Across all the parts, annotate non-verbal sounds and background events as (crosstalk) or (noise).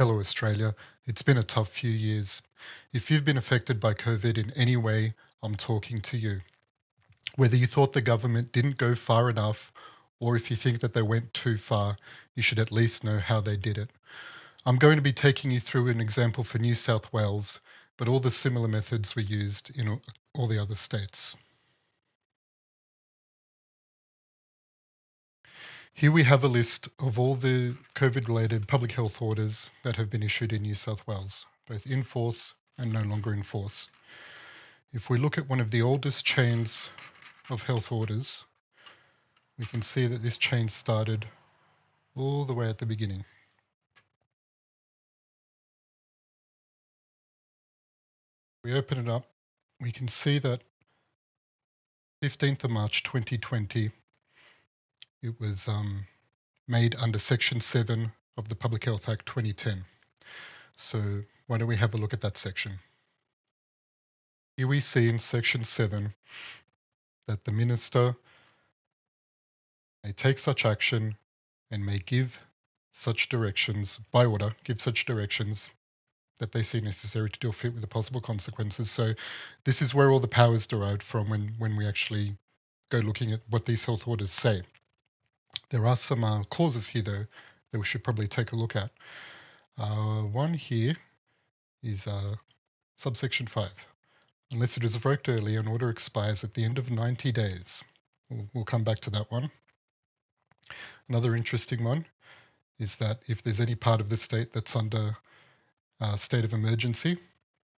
Hello, Australia. It's been a tough few years. If you've been affected by COVID in any way, I'm talking to you. Whether you thought the government didn't go far enough, or if you think that they went too far, you should at least know how they did it. I'm going to be taking you through an example for New South Wales, but all the similar methods were used in all the other states. Here we have a list of all the COVID-related public health orders that have been issued in New South Wales, both in force and no longer in force. If we look at one of the oldest chains of health orders, we can see that this chain started all the way at the beginning. We open it up, we can see that 15th of March 2020 it was um, made under Section 7 of the Public Health Act 2010. So why don't we have a look at that section? Here we see in Section 7 that the Minister may take such action and may give such directions by order, give such directions that they see necessary to deal fit with the possible consequences. So this is where all the power is derived from when, when we actually go looking at what these health orders say. There are some uh, clauses here, though, that we should probably take a look at. Uh, one here is uh, subsection 5. Unless it is revoked early, an order expires at the end of 90 days. We'll, we'll come back to that one. Another interesting one is that if there's any part of the state that's under uh, state of emergency,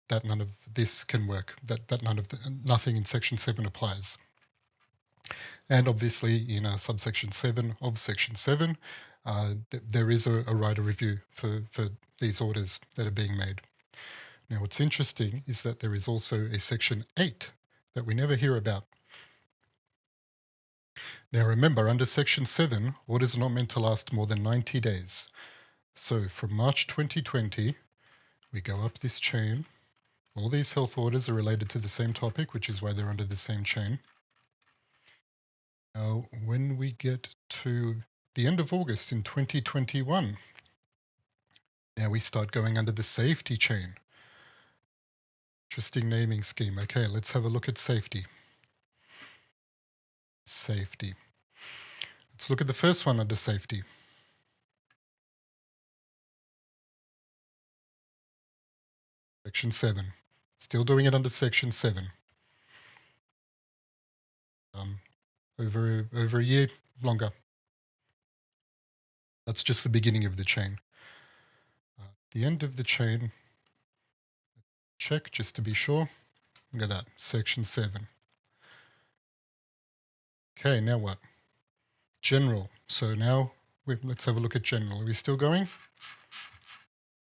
that none of this can work, that, that none of the, nothing in section 7 applies. And obviously in uh, subsection 7 of section 7, uh, th there is a, a right of review for, for these orders that are being made. Now what's interesting is that there is also a section 8 that we never hear about. Now remember, under section 7, orders are not meant to last more than 90 days. So from March 2020, we go up this chain. All these health orders are related to the same topic, which is why they're under the same chain. Now, when we get to the end of August in 2021, now we start going under the safety chain. Interesting naming scheme. Okay, let's have a look at safety. Safety. Let's look at the first one under safety. Section 7. Still doing it under Section 7. Over over a year longer. That's just the beginning of the chain. Uh, the end of the chain, check just to be sure. Look at that, section 7. Okay, now what? General. So now we, let's have a look at general. Are we still going?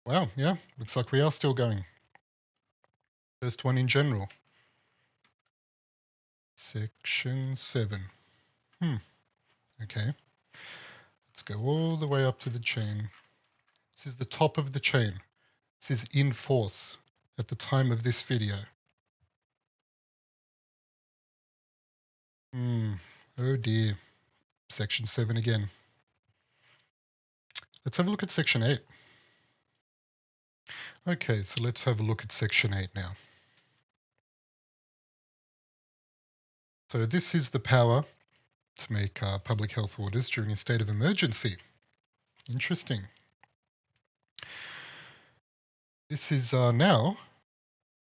Wow, yeah, looks like we are still going. First one in general. Section 7. Hmm. Okay. Let's go all the way up to the chain. This is the top of the chain. This is in force at the time of this video. Hmm. Oh dear. Section 7 again. Let's have a look at Section 8. Okay, so let's have a look at Section 8 now. So this is the power to make uh, public health orders during a state of emergency. Interesting. This is uh, now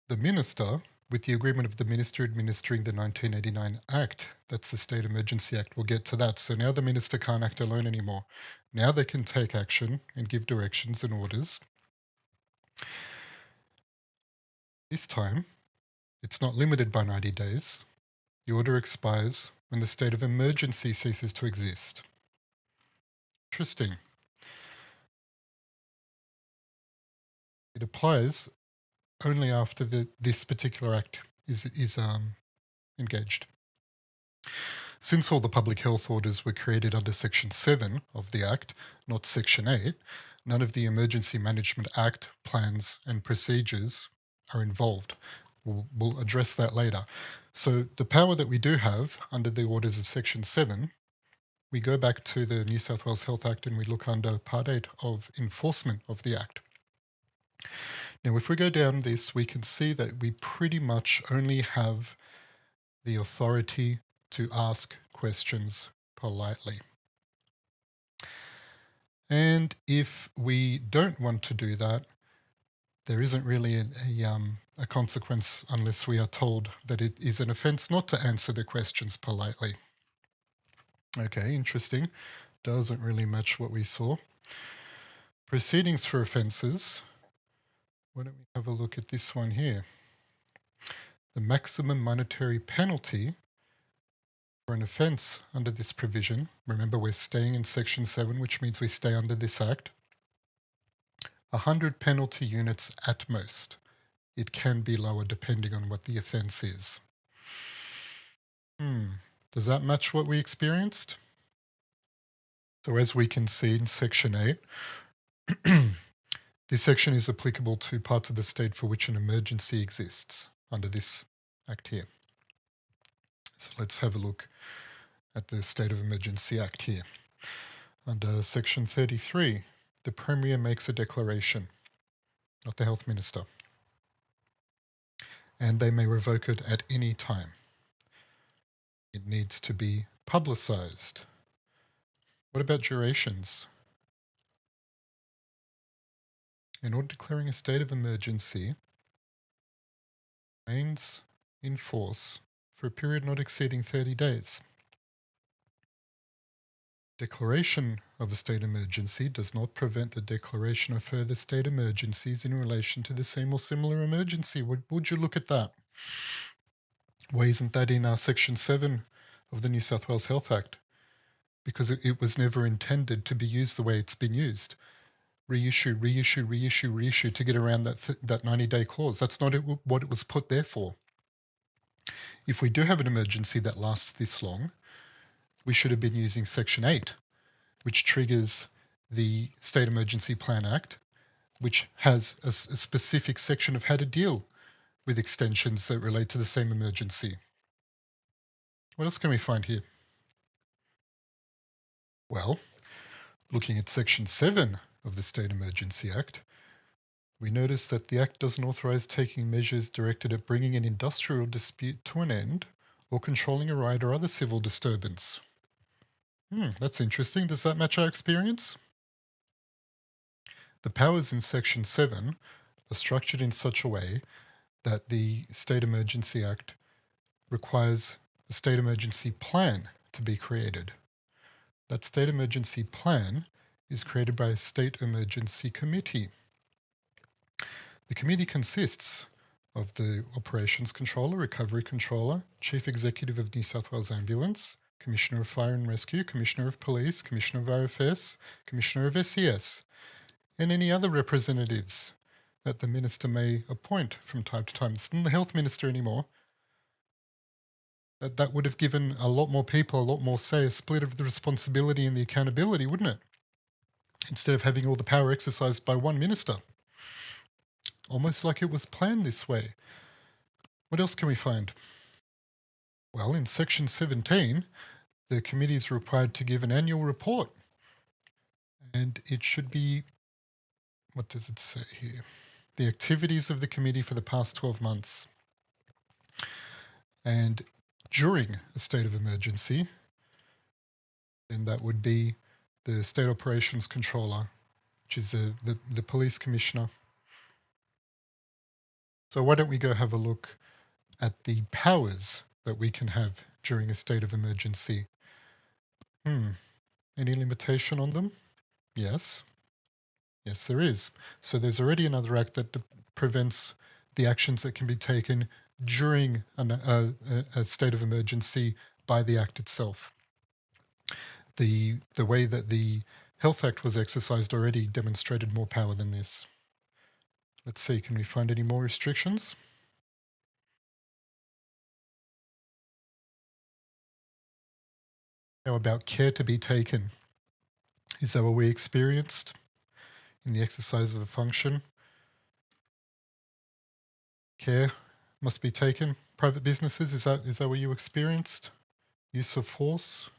the minister with the agreement of the minister administering the 1989 Act. That's the State Emergency Act. We'll get to that. So now the minister can't act alone anymore. Now they can take action and give directions and orders. This time, it's not limited by 90 days. The order expires when the state of emergency ceases to exist. Interesting. It applies only after the, this particular act is, is um, engaged. Since all the public health orders were created under Section 7 of the Act, not Section 8, none of the Emergency Management Act plans and procedures are involved. We'll, we'll address that later. So the power that we do have under the orders of Section 7, we go back to the New South Wales Health Act and we look under Part 8 of enforcement of the Act. Now, if we go down this, we can see that we pretty much only have the authority to ask questions politely. And if we don't want to do that, there isn't really a, a, um, a consequence unless we are told that it is an offence not to answer the questions politely. Okay, interesting. Doesn't really match what we saw. Proceedings for offences. Why don't we have a look at this one here? The maximum monetary penalty for an offence under this provision, remember we're staying in section 7, which means we stay under this act, 100 penalty units at most. It can be lower depending on what the offence is. Hmm, does that match what we experienced? So as we can see in section 8, (clears throat) this section is applicable to parts of the state for which an emergency exists under this act here. So let's have a look at the State of Emergency Act here. Under Section 33, the Premier makes a declaration, not the Health Minister, and they may revoke it at any time. It needs to be publicised. What about durations? In order declaring a state of emergency, remains in force for a period not exceeding 30 days. Declaration of a state emergency does not prevent the declaration of further state emergencies in relation to the same or similar emergency. Would, would you look at that? Why isn't that in our Section 7 of the New South Wales Health Act? Because it, it was never intended to be used the way it's been used. Reissue, reissue, reissue, reissue to get around that, that 90 day clause. That's not it, what it was put there for. If we do have an emergency that lasts this long, we should have been using Section 8, which triggers the State Emergency Plan Act, which has a, a specific section of how to deal with extensions that relate to the same emergency. What else can we find here? Well, looking at Section 7 of the State Emergency Act, we notice that the Act doesn't authorise taking measures directed at bringing an industrial dispute to an end or controlling a riot or other civil disturbance. Hmm, that's interesting. Does that match our experience? The powers in Section 7 are structured in such a way that the State Emergency Act requires a state emergency plan to be created. That state emergency plan is created by a state emergency committee. The committee consists of the Operations Controller, Recovery Controller, Chief Executive of New South Wales Ambulance, Commissioner of Fire and Rescue, Commissioner of Police, Commissioner of RFS, Commissioner of SES, and any other representatives that the Minister may appoint from time to time. It's not the Health Minister anymore. That, that would have given a lot more people a lot more say, a split of the responsibility and the accountability, wouldn't it? Instead of having all the power exercised by one minister almost like it was planned this way. What else can we find? Well, in section 17, the committee is required to give an annual report. And it should be, what does it say here? The activities of the committee for the past 12 months. And during a state of emergency, then that would be the State Operations Controller, which is the, the, the Police Commissioner, so why don't we go have a look at the powers that we can have during a state of emergency. Hmm, any limitation on them? Yes. Yes, there is. So there's already another act that prevents the actions that can be taken during an, a, a state of emergency by the act itself. The, the way that the Health Act was exercised already demonstrated more power than this. Let's see, can we find any more restrictions? How about care to be taken? Is that what we experienced in the exercise of a function? Care must be taken. Private businesses, is that is that what you experienced? Use of force?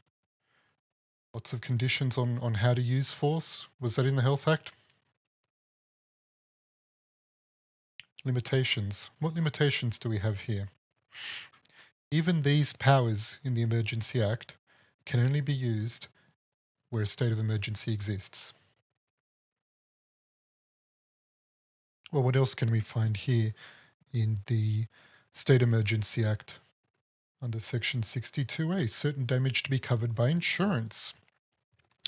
Lots of conditions on, on how to use force. Was that in the Health Act? limitations. What limitations do we have here? Even these powers in the Emergency Act can only be used where a state of emergency exists. Well, what else can we find here in the State Emergency Act under Section 62A? Certain damage to be covered by insurance.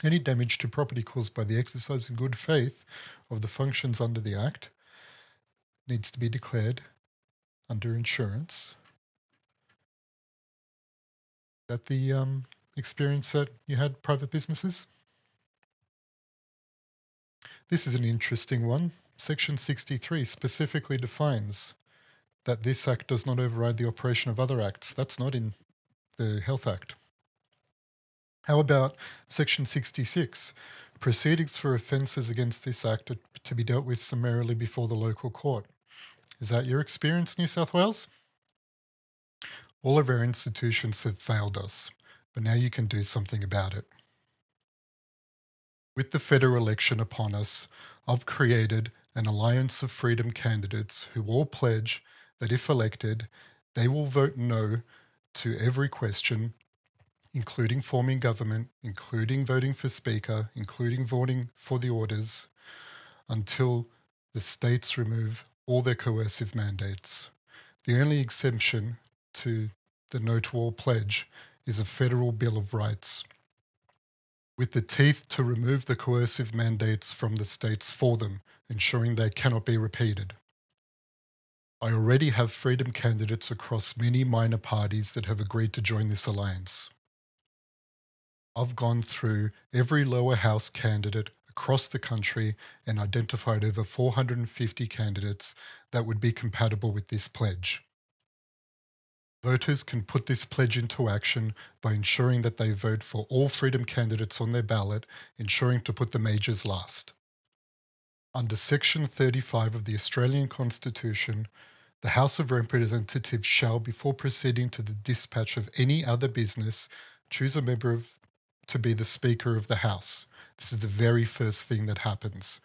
Any damage to property caused by the exercise in good faith of the functions under the Act needs to be declared under insurance. That the um, experience that you had private businesses? This is an interesting one. Section 63 specifically defines that this act does not override the operation of other acts. That's not in the Health Act. How about Section 66? Proceedings for offences against this act are to be dealt with summarily before the local court. Is that your experience, New South Wales? All of our institutions have failed us, but now you can do something about it. With the federal election upon us, I've created an alliance of freedom candidates who all pledge that if elected, they will vote no to every question including forming government, including voting for Speaker, including voting for the orders, until the states remove all their coercive mandates. The only exemption to the No to All pledge is a federal Bill of Rights, with the teeth to remove the coercive mandates from the states for them, ensuring they cannot be repeated. I already have freedom candidates across many minor parties that have agreed to join this alliance. I've gone through every lower house candidate across the country and identified over 450 candidates that would be compatible with this pledge. Voters can put this pledge into action by ensuring that they vote for all freedom candidates on their ballot, ensuring to put the majors last. Under Section 35 of the Australian Constitution, the House of Representatives shall, before proceeding to the dispatch of any other business, choose a member of to be the Speaker of the House. This is the very first thing that happens.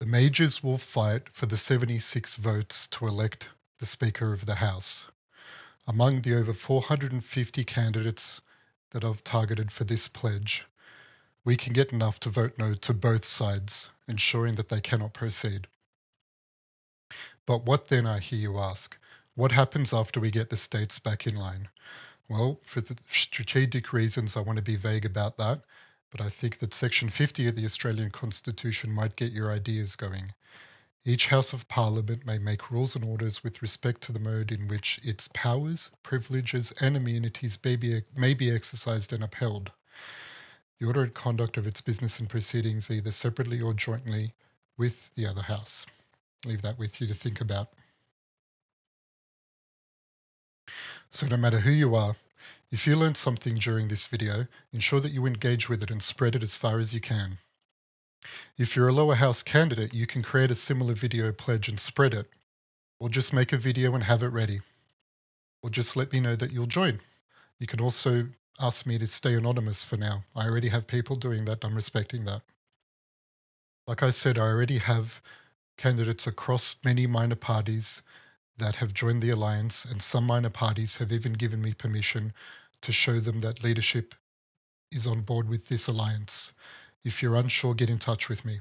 The majors will fight for the 76 votes to elect the Speaker of the House. Among the over 450 candidates that I've targeted for this pledge, we can get enough to vote no to both sides, ensuring that they cannot proceed. But what then, I hear you ask? What happens after we get the states back in line? Well, for the strategic reasons, I want to be vague about that, but I think that Section 50 of the Australian Constitution might get your ideas going. Each House of Parliament may make rules and orders with respect to the mode in which its powers, privileges, and immunities may be, may be exercised and upheld. The order and conduct of its business and proceedings, either separately or jointly with the other House. Leave that with you to think about. So no matter who you are, if you learned something during this video, ensure that you engage with it and spread it as far as you can. If you're a lower house candidate, you can create a similar video pledge and spread it, or just make a video and have it ready, or just let me know that you'll join. You can also ask me to stay anonymous for now. I already have people doing that. I'm respecting that. Like I said, I already have candidates across many minor parties that have joined the alliance, and some minor parties have even given me permission to show them that leadership is on board with this alliance. If you're unsure, get in touch with me.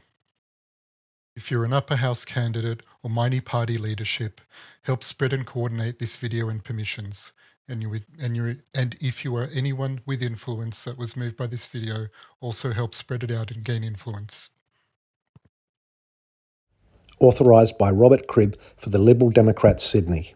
If you're an upper house candidate or minor party leadership, help spread and coordinate this video and permissions. And, you, and, you, and if you are anyone with influence that was moved by this video, also help spread it out and gain influence authorised by Robert Cribb for the Liberal Democrats Sydney.